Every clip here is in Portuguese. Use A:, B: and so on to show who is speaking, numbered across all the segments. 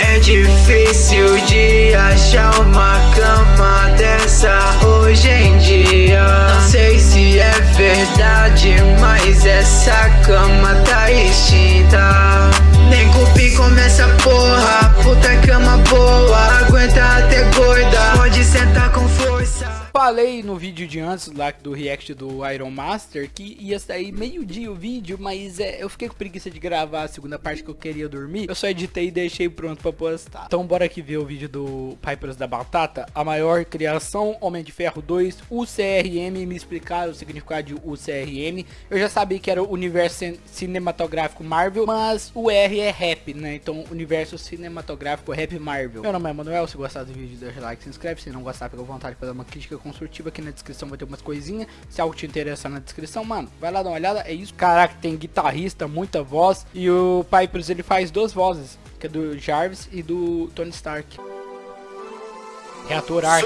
A: É difícil de achar uma cama dessa hoje em dia. Não sei se é verdade, mas essa cama tá extinta. Nem cupi começa porra, puta cama boa
B: falei no vídeo de antes lá do react do Iron Master que ia sair meio dia o vídeo, mas é, eu fiquei com preguiça de gravar a segunda parte que eu queria dormir. Eu só editei e deixei pronto pra postar. Então bora aqui ver o vídeo do Pipers da Batata, a maior criação, Homem de Ferro 2, UCRM, me explicaram o significado de UCRM. Eu já sabia que era o universo cinematográfico Marvel, mas o R é rap, né? Então universo cinematográfico rap Marvel. Meu nome é Manuel, se gostar do vídeo deixa like, se inscreve, se não gostar fica à vontade para dar uma crítica aqui na descrição vai ter umas coisinhas. Se algo te interessar na descrição, mano, vai lá dar uma olhada. É isso. Caraca, tem guitarrista, muita voz. E o Pipers ele faz duas vozes, que é do Jarvis e do Tony Stark. Reator Arc.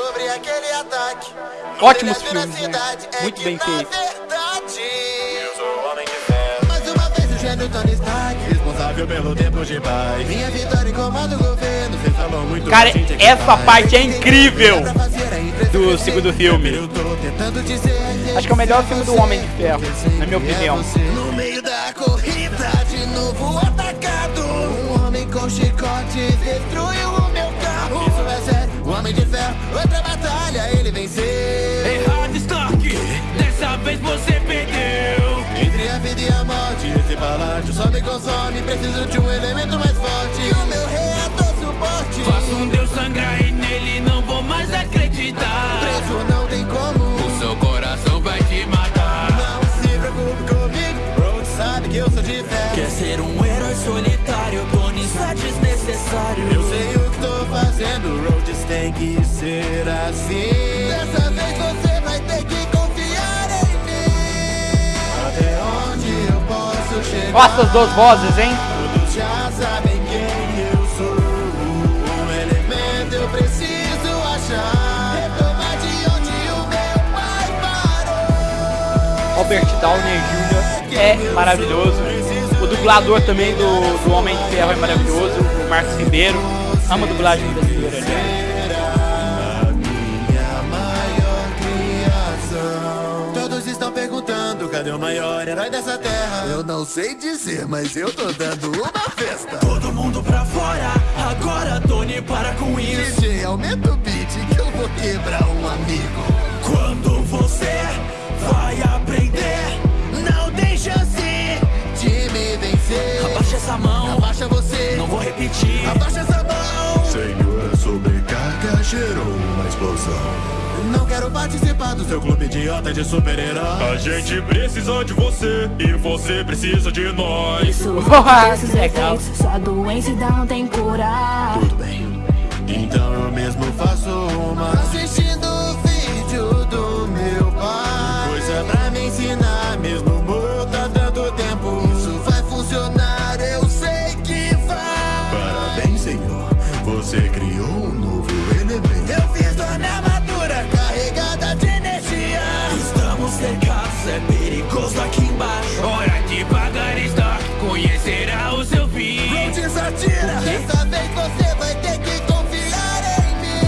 B: Ótimos filmes, né? É Muito bem feito. Tony Stark, responsável pelo tempo de paz. Minha vitória em comando governo, você falou muito Cara, essa parte é incrível do segundo filme. Acho que é o melhor filme do Homem de Ferro, na minha opinião. No meio da corrida, de novo atacado. Um homem com chicote destruiu o meu carro. Isso é sério, o Homem de Ferro, outra batalha, ele venceu. Errado, Stark, dessa vez você palácio só me consome. Preciso de um elemento mais forte. E o meu reator suporte. Faço um deus sangrar e nele não vou mais acreditar. Preso não tem como. O seu coração vai te matar. Não se preocupe comigo. Road sabe que eu sou de fé. Quer ser um herói solitário? Tony está desnecessário. Eu sei o que tô fazendo. Roads tem que ser assim. Dessa Nossa, as duas vozes, hein? Todos já sabem quem eu sou Um elemento eu preciso achar Robert Downey Jr. é maravilhoso. O dublador também do, do Homem de Ferro é maravilhoso. O Marcos Ribeiro. Ama a dublagem brasileira, cadê o maior herói dessa terra.
C: Eu não sei dizer, mas eu tô dando uma festa.
A: Todo mundo pra fora, agora Tony para com isso.
C: DJ, aumenta o beat que eu vou quebrar um amigo.
A: Quando você vai aprender Não tem chance de me vencer. Abaixa essa mão, abaixa você. Não vou repetir, abaixa essa mão.
C: Senhor, sobrecarga gerou explosão.
A: Não quero participar do seu clube idiota de super-heróis
D: A gente precisa de você E você precisa de nós.
E: Isso esses efeitos Sua doença não tem cura.
C: Tudo bem. Então eu mesmo faço uma.
A: Assistindo o vídeo do meu pai. Coisa pra me ensinar Mesmo morto há tanto tempo. Isso vai funcionar, eu sei que vai.
C: Parabéns, Senhor. Você criou um novo elemento
A: aqui embaixo Hora de pagar estoque, conhecerá o seu fim Rhodes atira, dessa vez você vai ter que confiar em mim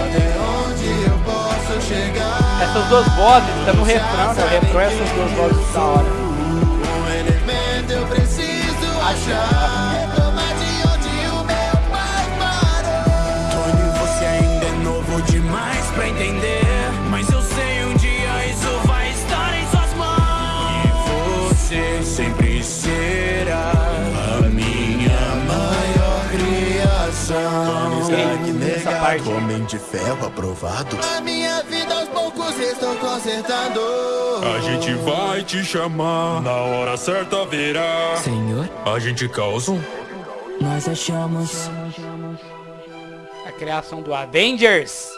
A: Até onde eu posso chegar
B: essas duas vozes, tá no refrão, né? O refrão é essas duas vozes da hora.
A: Um elemento eu preciso achar.
C: Stark negado, homem de ferro aprovado.
A: A minha vida aos poucos estou consertando.
D: A gente vai te chamar, na hora certa virá.
A: Senhor,
D: a gente causa.
E: Nós achamos
B: a criação do Avengers.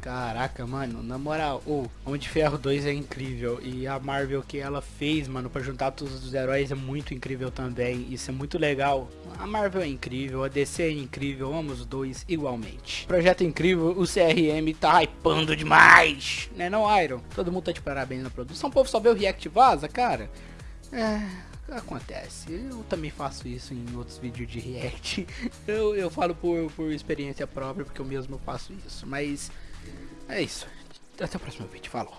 B: Caraca, mano, na moral, o Homem de Ferro 2 é incrível e a Marvel que ela fez, mano, para juntar todos os heróis é muito incrível também. Isso é muito legal. A Marvel é incrível, a DC é incrível, amo os dois igualmente. Projeto incrível, o CRM tá hypando demais, né não, Iron? Todo mundo tá de parabéns na produção, o povo só vê o React vaza, cara. É, acontece. Eu também faço isso em outros vídeos de react. Eu, eu falo por, por experiência própria, porque eu mesmo faço isso. Mas é isso. Até o próximo vídeo. Falou.